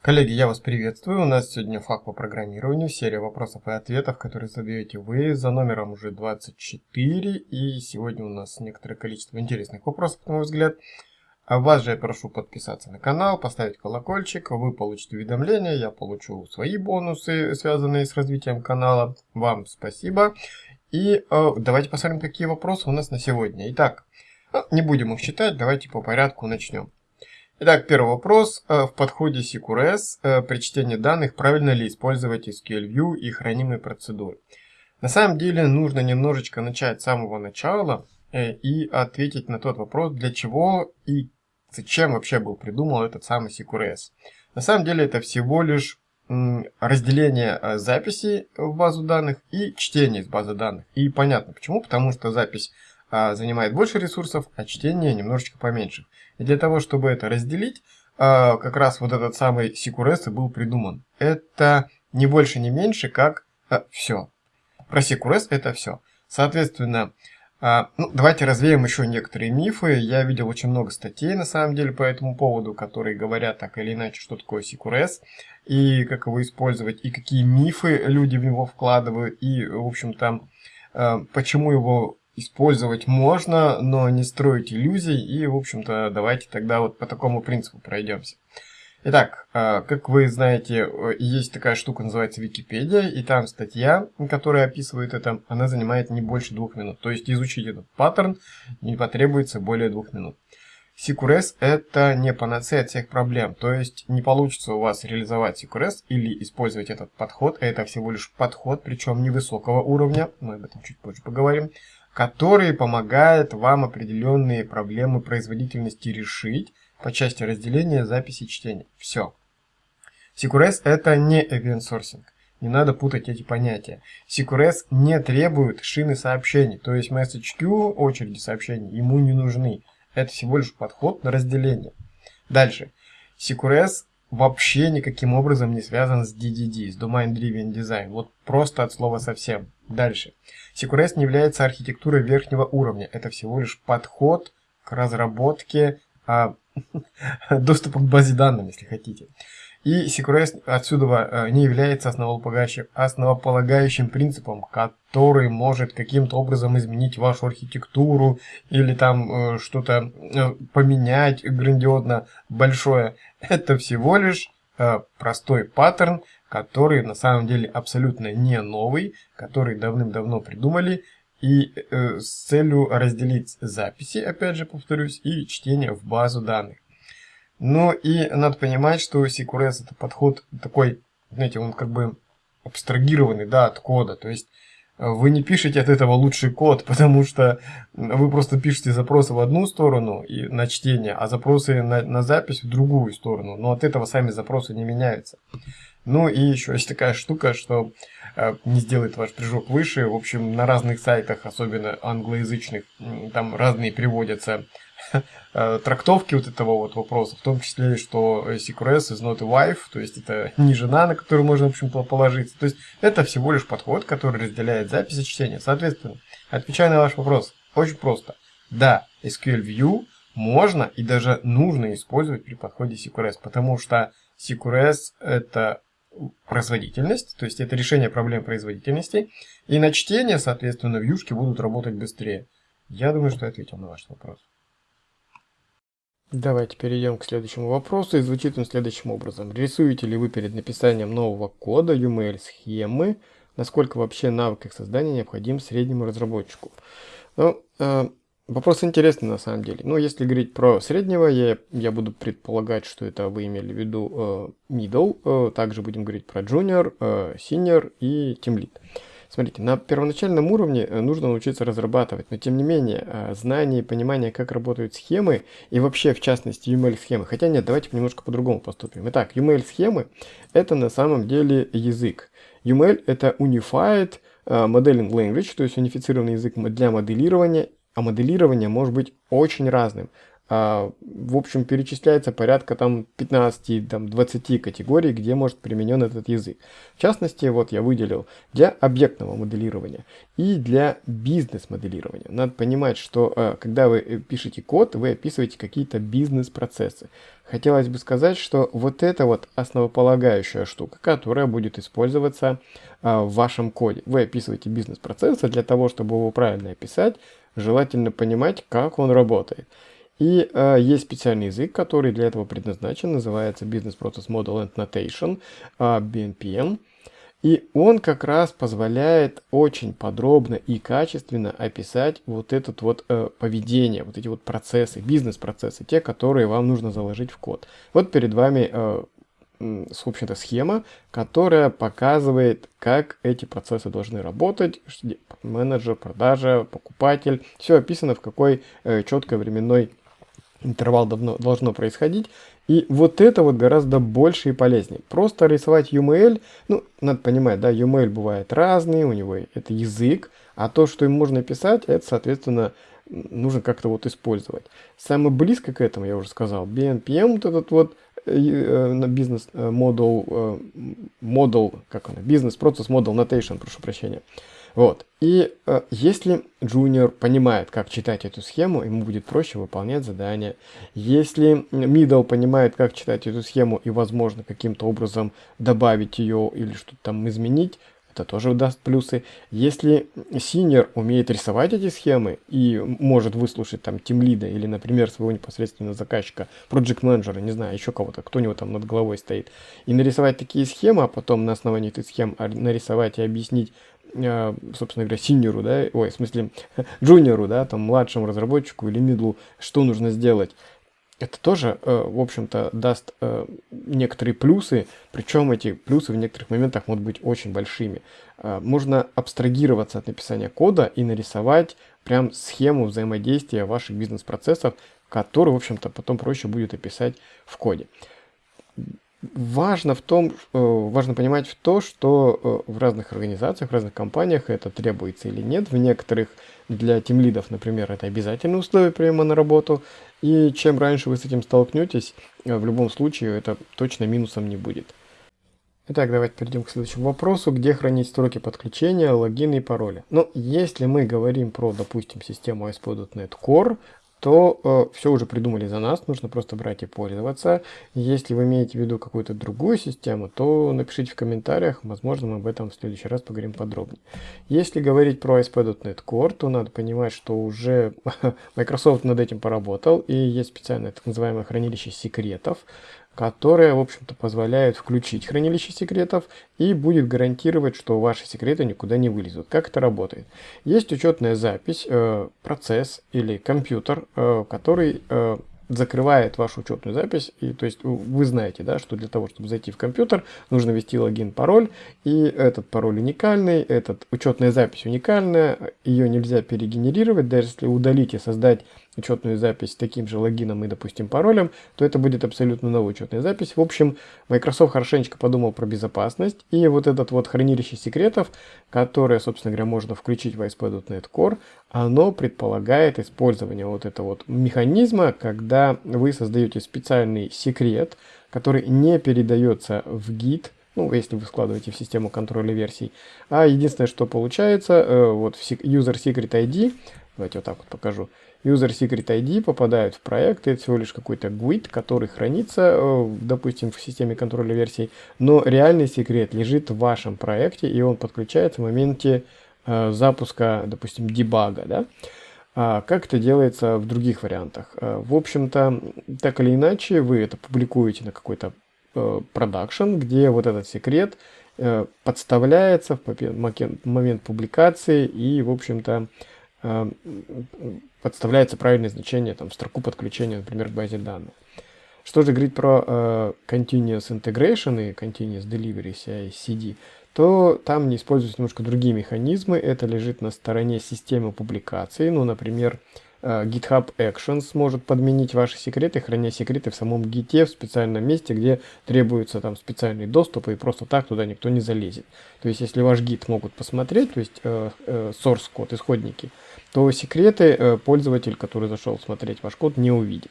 Коллеги, я вас приветствую. У нас сегодня факт по программированию, серия вопросов и ответов, которые задаете вы за номером уже 24. И сегодня у нас некоторое количество интересных вопросов, на мой взгляд. А вас же я прошу подписаться на канал, поставить колокольчик, вы получите уведомления, я получу свои бонусы, связанные с развитием канала. Вам спасибо. И э, давайте посмотрим, какие вопросы у нас на сегодня. Итак, э, не будем их считать, давайте по порядку начнем. Итак, первый вопрос. Э, в подходе CQRS э, при чтении данных правильно ли использовать SQL View и хранимые процедуры? На самом деле нужно немножечко начать с самого начала э, и ответить на тот вопрос, для чего и зачем вообще был придуман этот самый CQRS. На самом деле это всего лишь разделение записи в базу данных и чтение из базы данных. И понятно почему, потому что запись а, занимает больше ресурсов, а чтение немножечко поменьше. И для того, чтобы это разделить, а, как раз вот этот самый CQRS был придуман. Это не больше, не меньше, как а, все. Про CQRS это все. Соответственно, а, ну, давайте развеем еще некоторые мифы. Я видел очень много статей, на самом деле, по этому поводу, которые говорят так или иначе, что такое CQRS, и как его использовать, и какие мифы люди в него вкладывают, и, в общем-то, почему его использовать можно, но не строить иллюзий. И, в общем-то, давайте тогда вот по такому принципу пройдемся. Итак, а, как вы знаете, есть такая штука, называется Википедия, и там статья, которая описывает это, она занимает не больше двух минут. То есть изучить этот паттерн не потребуется более двух минут. CQRS это не панацея от всех проблем, то есть не получится у вас реализовать CQRS или использовать этот подход, это всего лишь подход, причем невысокого уровня, мы об этом чуть позже поговорим, который помогает вам определенные проблемы производительности решить по части разделения записи чтения. Все. CQRS это не event sourcing. Не надо путать эти понятия. CQRS не требует шины сообщений, то есть message queue, очереди сообщений, ему не нужны. Это всего лишь подход на разделение. Дальше. CQRS вообще никаким образом не связан с DDD, с Domain Driven Design. Вот просто от слова совсем. Дальше. CQRS не является архитектурой верхнего уровня. Это всего лишь подход к разработке а, доступа к базе данных, если хотите. И CQRS отсюда э, не является основополагающим принципом, который может каким-то образом изменить вашу архитектуру или там э, что-то э, поменять грандиозно большое. Это всего лишь простой паттерн, который на самом деле абсолютно не новый, который давным-давно придумали, и э, с целью разделить записи, опять же повторюсь, и чтение в базу данных. Ну и надо понимать, что CQRS это подход такой, знаете, он как бы абстрагированный, да, от кода, то есть вы не пишете от этого лучший код, потому что вы просто пишете запросы в одну сторону и на чтение, а запросы на, на запись в другую сторону. Но от этого сами запросы не меняются. Ну и еще есть такая штука, что э, не сделает ваш прыжок выше. В общем, на разных сайтах, особенно англоязычных, там разные приводятся э, трактовки вот этого вот вопроса, в том числе, что CQRS is not a wife, то есть это не жена, на которую можно, в общем-то, положиться. То есть это всего лишь подход, который разделяет запись и чтение. Соответственно, отвечая на ваш вопрос, очень просто. Да, SQL View можно и даже нужно использовать при подходе CQRS, потому что CQRS это производительность, то есть это решение проблем производительности. И на чтение, соответственно, вьюшки будут работать быстрее. Я думаю, что я ответил на ваш вопрос. Давайте перейдем к следующему вопросу, и звучит он следующим образом. Рисуете ли вы перед написанием нового кода UML-схемы? Насколько вообще навык их создания необходим среднему разработчику? Ну, э, Вопрос интересный на самом деле. Но если говорить про среднего, я, я буду предполагать, что это вы имели в виду э, middle. Э, также будем говорить про junior, э, senior и team lead. Смотрите, на первоначальном уровне э, нужно научиться разрабатывать, но тем не менее, э, знание и понимание, как работают схемы, и вообще, в частности, UML-схемы. Хотя нет, давайте немножко по-другому поступим. Итак, UML-схемы – это на самом деле язык. UML – это Unified э, Modeling Language, то есть унифицированный язык для моделирования а моделирование может быть очень разным. А, в общем, перечисляется порядка там 15-20 категорий, где может применен этот язык. В частности, вот я выделил для объектного моделирования и для бизнес-моделирования. Надо понимать, что а, когда вы э, пишете код, вы описываете какие-то бизнес-процессы. Хотелось бы сказать, что вот это вот основополагающая штука, которая будет использоваться а, в вашем коде. Вы описываете бизнес-процессы для того, чтобы его правильно описать, желательно понимать, как он работает. И э, есть специальный язык, который для этого предназначен, называется Business Process Model and Notation, э, BNPM. И он как раз позволяет очень подробно и качественно описать вот это вот э, поведение, вот эти вот процессы, бизнес-процессы, те, которые вам нужно заложить в код. Вот перед вами, э, в общем-то, схема, которая показывает, как эти процессы должны работать, менеджер, продажа, покупатель, все описано в какой э, четкой временной интервал давно, должно происходить. И вот это вот гораздо больше и полезнее. Просто рисовать UML, ну, надо понимать, да, UML бывает разный, у него это язык, а то, что им можно писать, это, соответственно, нужно как-то вот использовать. Самое близко к этому, я уже сказал, BNPM, вот этот вот э, э, на бизнес модул, как он, бизнес процесс модул notation, прошу прощения. Вот. И э, если junior понимает, как читать эту схему, ему будет проще выполнять задания. Если middle понимает, как читать эту схему и, возможно, каким-то образом добавить ее или что-то там изменить, это тоже даст плюсы. Если синер умеет рисовать эти схемы и может выслушать там тимлида или, например, своего непосредственного заказчика, проект менеджера, не знаю, еще кого-то, кто у него там над головой стоит, и нарисовать такие схемы, а потом на основании этих схем нарисовать и объяснить а, собственно говоря, синьору, да, ой, в смысле, джуниору, да, там, младшему разработчику или мидлу, что нужно сделать. Это тоже, э, в общем-то, даст э, некоторые плюсы, причем эти плюсы в некоторых моментах могут быть очень большими. Э, можно абстрагироваться от написания кода и нарисовать прям схему взаимодействия ваших бизнес-процессов, которую, в общем-то, потом проще будет описать в коде важно в том, э, важно понимать в то, что э, в разных организациях, в разных компаниях это требуется или нет. В некоторых для тимлидов, например, это обязательное условие приема на работу. И чем раньше вы с этим столкнетесь, э, в любом случае это точно минусом не будет. Итак, давайте перейдем к следующему вопросу, где хранить строки подключения, логины и пароли. Ну, если мы говорим про, допустим, систему ASP.NET Core, то э, все уже придумали за нас, нужно просто брать и пользоваться. Если вы имеете в виду какую-то другую систему, то напишите в комментариях, возможно мы об этом в следующий раз поговорим подробнее. Если говорить про ASP.NET Core, то надо понимать, что уже Microsoft над этим поработал, и есть специальное так называемое хранилище секретов, которая, в общем-то, позволяет включить хранилище секретов и будет гарантировать, что ваши секреты никуда не вылезут. Как это работает? Есть учетная запись, э, процесс или компьютер, э, который э, закрывает вашу учетную запись. И, то есть вы знаете, да, что для того, чтобы зайти в компьютер, нужно ввести логин, пароль. И этот пароль уникальный, этот учетная запись уникальная, ее нельзя перегенерировать. Даже если удалить и создать учетную запись с таким же логином и, допустим, паролем, то это будет абсолютно новая учетная запись. В общем, Microsoft хорошенечко подумал про безопасность, и вот этот вот хранилище секретов, которое, собственно говоря, можно включить в ASP.NET Core, оно предполагает использование вот этого вот механизма, когда вы создаете специальный секрет, который не передается в гид, ну, если вы складываете в систему контроля версий. А единственное, что получается, э, вот в user secret ID, давайте вот так вот покажу, User Secret ID попадают в проект, это всего лишь какой-то GUID, который хранится, э, допустим, в системе контроля версий, но реальный секрет лежит в вашем проекте, и он подключается в моменте э, запуска, допустим, дебага, да? А как это делается в других вариантах? Э, в общем-то, так или иначе, вы это публикуете на какой-то продакшн, где вот этот секрет подставляется в момент публикации и, в общем-то, подставляется правильное значение, там, строку подключения, например, к базе данных. Что же говорить про э, Continuous Integration и Continuous Delivery CI-CD, то там не используются немножко другие механизмы. Это лежит на стороне системы публикации. Ну, например, э, GitHub Actions может подменить ваши секреты, храня секреты в самом гите в специальном месте, где требуется там специальный доступ, и просто так туда никто не залезет. То есть, если ваш гид могут посмотреть, то есть э, э, source код, исходники, то секреты э, пользователь, который зашел смотреть ваш код, не увидит.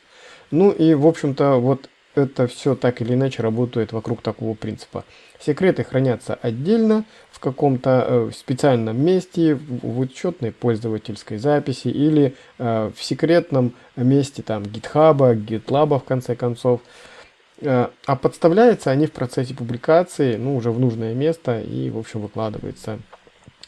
Ну и, в общем-то, вот это все так или иначе работает вокруг такого принципа. Секреты хранятся отдельно, в каком-то э, специальном месте, в учетной пользовательской записи или э, в секретном месте там GitHub, GitLab в конце концов. Э, а подставляются они в процессе публикации, ну, уже в нужное место и, в общем, выкладывается,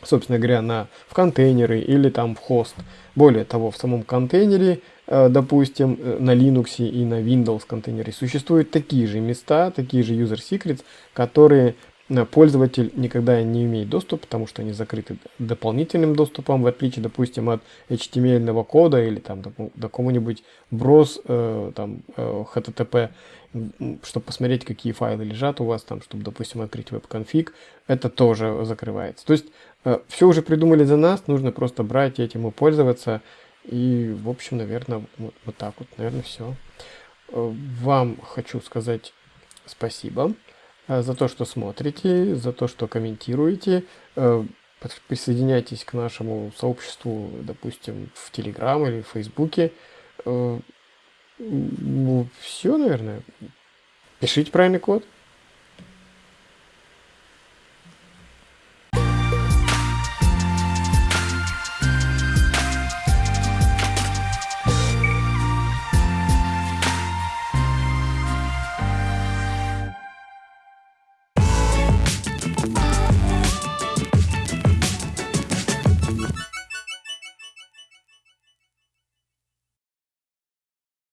собственно говоря, на, в контейнеры или там в хост. Более того, в самом контейнере, э, допустим, э, на Linux и на Windows контейнере существуют такие же места, такие же user secrets, которые пользователь никогда не имеет доступ, потому что они закрыты дополнительным доступом, в отличие, допустим, от HTML кода или там до какому-нибудь брос, э, там, э, HTTP, чтобы посмотреть, какие файлы лежат у вас там, чтобы, допустим, открыть веб-конфиг, это тоже закрывается. То есть э, все уже придумали за нас, нужно просто брать этим и пользоваться. И, в общем, наверное, вот, вот так вот, наверное, все. Э, вам хочу сказать спасибо. Э, за то, что смотрите, за то, что комментируете. Э, присоединяйтесь к нашему сообществу, допустим, в Телеграм или в Фейсбуке. Э, ну, все, наверное. Пишите правильный код.